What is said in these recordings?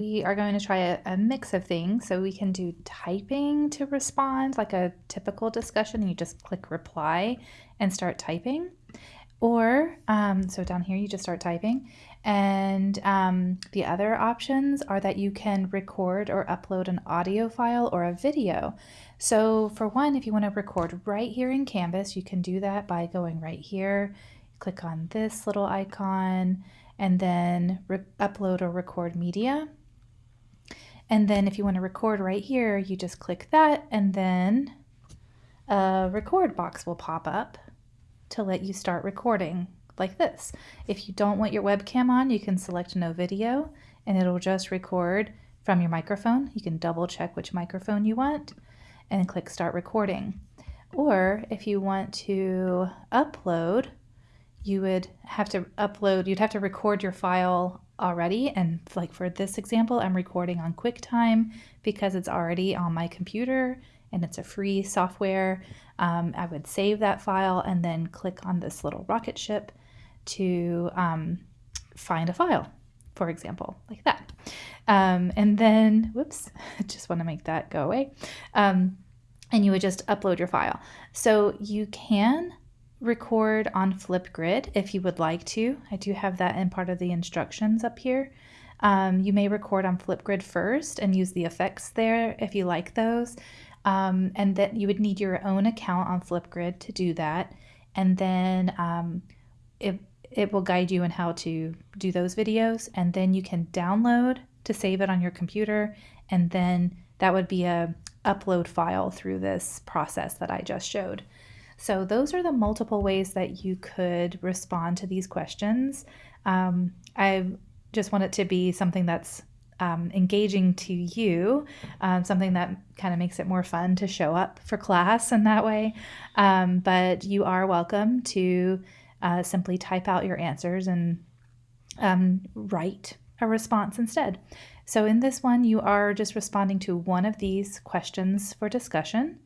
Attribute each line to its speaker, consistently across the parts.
Speaker 1: We are going to try a, a, mix of things. So we can do typing to respond, like a typical discussion. You just click reply and start typing. Or, um, so down here, you just start typing. And um, the other options are that you can record or upload an audio file or a video. So for one, if you want to record right here in Canvas, you can do that by going right here, click on this little icon, and then upload or record media. And then if you want to record right here, you just click that and then a record box will pop up to let you start recording like this. If you don't want your webcam on, you can select no video and it'll just record from your microphone. You can double check which microphone you want and click start recording. Or if you want to upload, you would have to upload, you'd have to record your file already. And like for this example, I'm recording on QuickTime because it's already on my computer and it's a free software. Um, I would save that file and then click on this little rocket ship to um, find a file, for example, like that. Um, and then, whoops, I just want to make that go away. Um, and you would just upload your file. So you can record on Flipgrid if you would like to. I do have that in part of the instructions up here. Um, you may record on Flipgrid first and use the effects there if you like those. Um, and then you would need your own account on Flipgrid to do that. And then um, it, it will guide you in how to do those videos. And then you can download to save it on your computer. And then that would be a upload file through this process that I just showed. So those are the multiple ways that you could respond to these questions. Um, I just want it to be something that's um, engaging to you, um, something that kind of makes it more fun to show up for class in that way. Um, but you are welcome to uh, simply type out your answers and um, write a response instead. So in this one, you are just responding to one of these questions for discussion.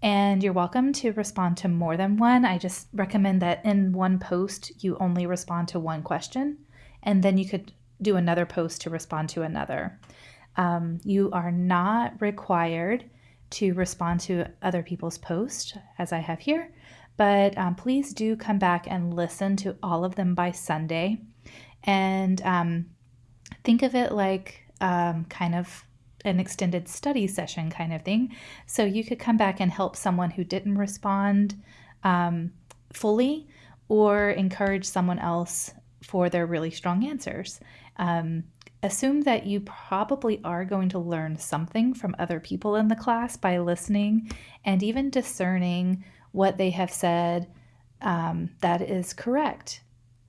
Speaker 1: And you're welcome to respond to more than one. I just recommend that in one post, you only respond to one question, and then you could do another post to respond to another. Um, you are not required to respond to other people's posts, as I have here, but um, please do come back and listen to all of them by Sunday. And um, think of it like um, kind of an extended study session kind of thing. So you could come back and help someone who didn't respond um, fully or encourage someone else for their really strong answers. Um, assume that you probably are going to learn something from other people in the class by listening and even discerning what they have said um, that is correct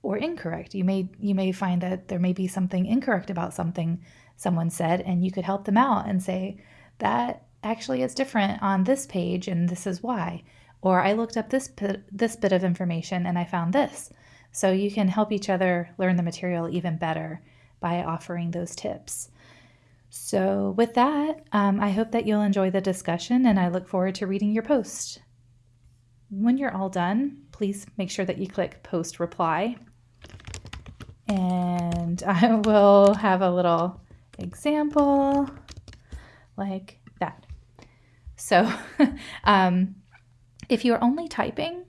Speaker 1: or incorrect. You may you may find that there may be something incorrect about something someone said, and you could help them out and say, that actually is different on this page, and this is why. Or I looked up this bit, this bit of information and I found this. So you can help each other learn the material even better by offering those tips. So, with that, um, I hope that you'll enjoy the discussion and I look forward to reading your post. When you're all done, please make sure that you click post reply. And I will have a little example like that. So um, if you're only typing,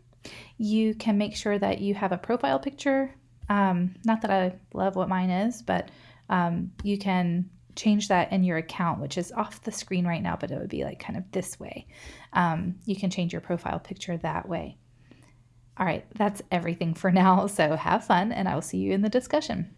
Speaker 1: you can make sure that you have a profile picture. Um, not that I love what mine is, but um, you can change that in your account, which is off the screen right now, but it would be like kind of this way. Um, you can change your profile picture that way. All right, that's everything for now. So have fun, and I will see you in the discussion.